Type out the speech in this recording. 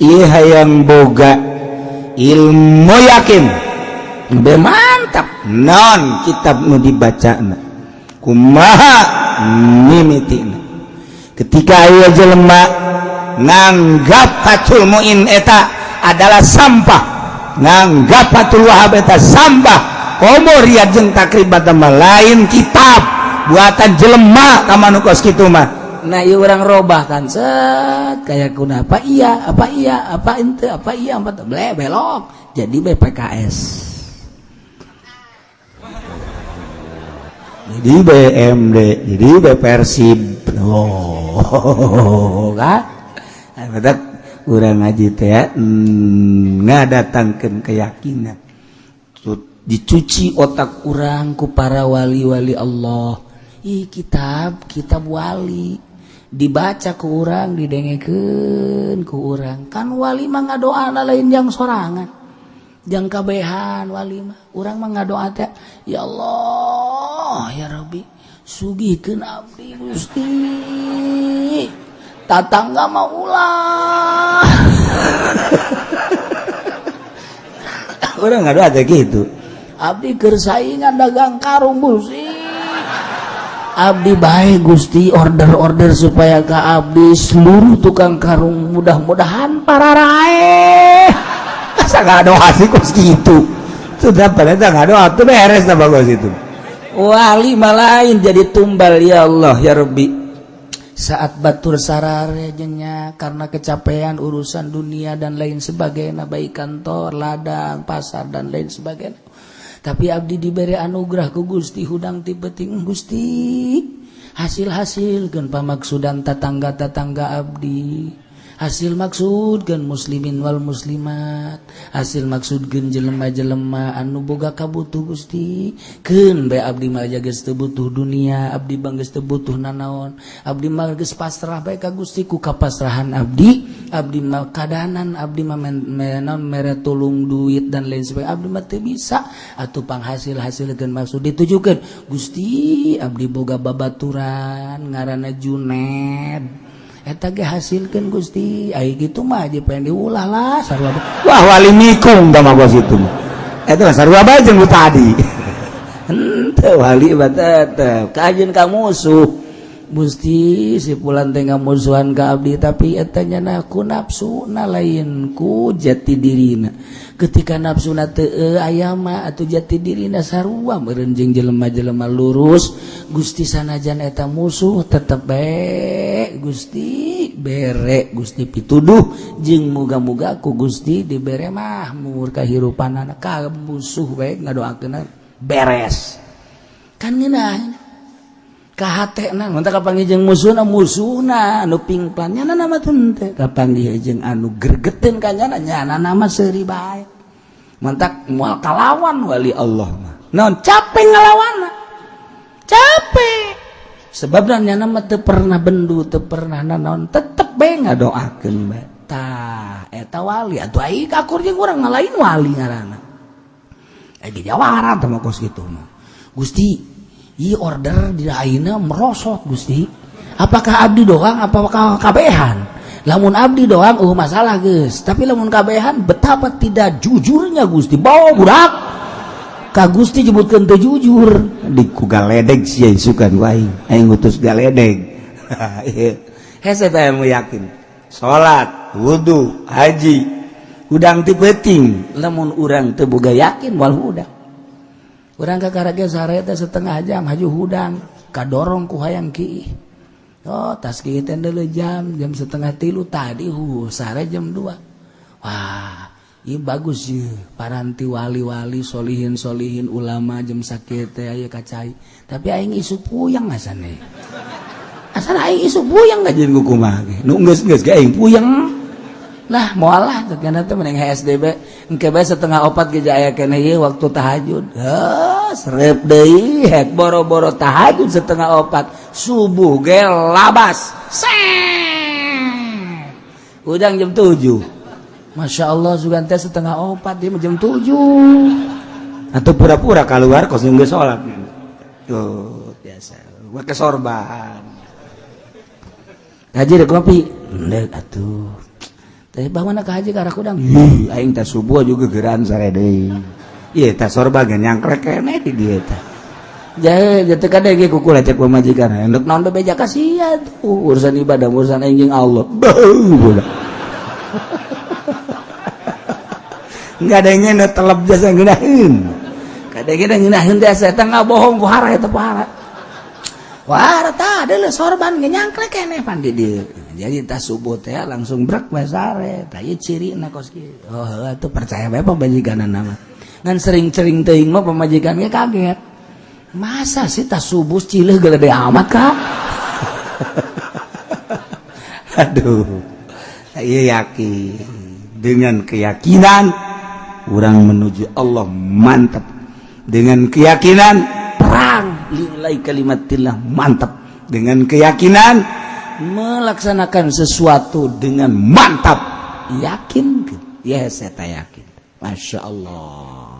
yang boga ilmu yakin. Be mantap. Non kitab nu dibaca kumaha mimiti ketika ia jelema nganggap patul muin eta adalah sampah. Nganggap patul wahab eta sampah. Komo riyad jeung takribat lain kitab. Buatan jelema ka manukos kitu mah. Nah iya orang robah kan. Set kayak kuna apa iya? Apa iya? Apa ente? Apa iya? Apa ble belok. Jadi BPKS jadi BMD jadi BPersib oh kan? Ada kurang ngaji teh ya hmm, ngadatangkan keyakinan. Dicuci otak kurang ku para wali-wali Allah. Ih, kitab kitab wali dibaca ke urang didengeken ke urang. Kan walima nga doa lain yang sorangan. Yang kabehan walima urang mah nga doa teh ya Allah ya Rabbi sugihkeun abdi Gusti. Tatangga mau ulah. Urang nga doa teh gitu. Abdi keur saingan dagang karung Gusti Abdi baik Gusti order-order supaya ke Abdi seluruh tukang karung mudah-mudahan para rae. Masa nggak doa sih kok gitu? Sudah pada nggak doa tuh beres nah bagus itu wali lain jadi tumbal ya Allah ya Rabbi. Saat batur sararejenya karena kecapean urusan dunia dan lain sebagainya baik kantor ladang pasar dan lain sebagainya tapi Abdi diberi anugerah ke Gusti hudang tibeting Gusti. Hasil-hasil gen pamaksudan tatangga-tatangga Abdi. hasil maksud gen muslimin Wal muslimat. Hasil maksud gen jelema-jelema. Anu boga kabutuh Gusti. Ken be Abdi Maja tebutuh dunia Abdi banggeus teu butuh nanaon. Abdi Malges pasrah bae ka Gustiku kapasrahan Abdi. Abdi Makadanan Abdi mah menon mere tulung duit dan lain sebagainya. Abdi mah teu bisa. Atuh panghasil hasil gen maksud ditujukeun. Gusti Abdi boga babaturan ngaranna Juned hasilkan Gusti gitu mah pengen diulahlah Wah wali mikung sama gua situ itu sarwa bajeng tadi. Ente wali batet kajian kamu musuh. Gusti si pulan tengah musuhan ke Abdi tapi etanya naku nafsu na lainku jati dirina. Ketika nafsu na te eh, ayama atau jati dirina sarua merenjeng jelema-jelema lurus. Gusti sanajan eta musuh tetep baik Gusti berek Gusti pituduh. Jeng muga-muga ku Gusti dibere mahmur kehirupan anak musuh baik ngadoakeun beres. Kan ngeunah kapangng musuh musuh nupingnya kapang anu gergetin kanyanya nama seri baik mantak mual kalawan wali Allah non capek ngalawan capek. Sebabnya nama te pernah bendu te pernah naon tetep be nggak doakan betah eta wali. Atau ai jeung kurang ngalain wali ngarana. Lagi jawara sama kos gitu mah. Gusti I order di merosot Gusti. Apakah abdi doang apakah kabehan? Lamun abdi doang uh masalah guys. Tapi lamun kabehan betapa tidak jujurnya Gusti. Bawa budak. Ka Gusti jebutkan teu jujur. Diku galedeg sia wae. Aing ngutus galedeg. Hese mu yakin. Salat, wudhu, haji, udang ti penting. Lamun urang teu boga yakin wal. orang kakaraga sareta setengah jam haju hudang. Kadorong ku hayang ki. Oh tas ki tenda jam jam setengah tilu tadi hu sare jam dua. Wah ini bagus ya paranti wali-wali solihin solihin ulama jam sakit teh kacai. Tapi aing isu puyang asane. Asal aing isu puyang gak jadi kumah nunggus nunggus aing puyang. Lah mualah mending HSDB engke bae setengah opat ge aya keneh ieu waktu tahajud. Heuh serep deui hek boro-boro tahajud setengah opat. Subuh ge labas. Udang jam 7 Masya Allah sugan teh setengah opat dia jam 7 atau pura-pura keluar kos nunggu sholat. Tuh biasa. Gua kesorban ngaji deh kopi Ndek atuh haji udang aing teh subuh juga geran sare deui. Ieu teh sorba geus nyangkrek kene di dieu teh. Jae jatuh kada ge ku kula cek pamajikan hendak naon beja kasihan. Tuh urusan ibadah urusan aing Allah. Beuh budak nggak ada yang ngeuneuh telep jasa ngeunaheun kada ge ngeunaheun teh setan bohong ku hara eta pahala warta adalah sorban nyangkle kene pandi dia jadi tas subuh teh langsung brek besare tayu ciri na kos oh itu percaya bae pemajikan nama. Ngan sering-sering teuing mah pemajikannya kaget. Masa sih tas subuh cileh gelede amat kak? Aduh. Saya yakin. Dengan keyakinan orang menuju Allah mantap dengan keyakinan nilai kalimatillah mantap. Dengan keyakinan melaksanakan sesuatu dengan mantap. Yakin? Ya saya yakin. Masya Allah.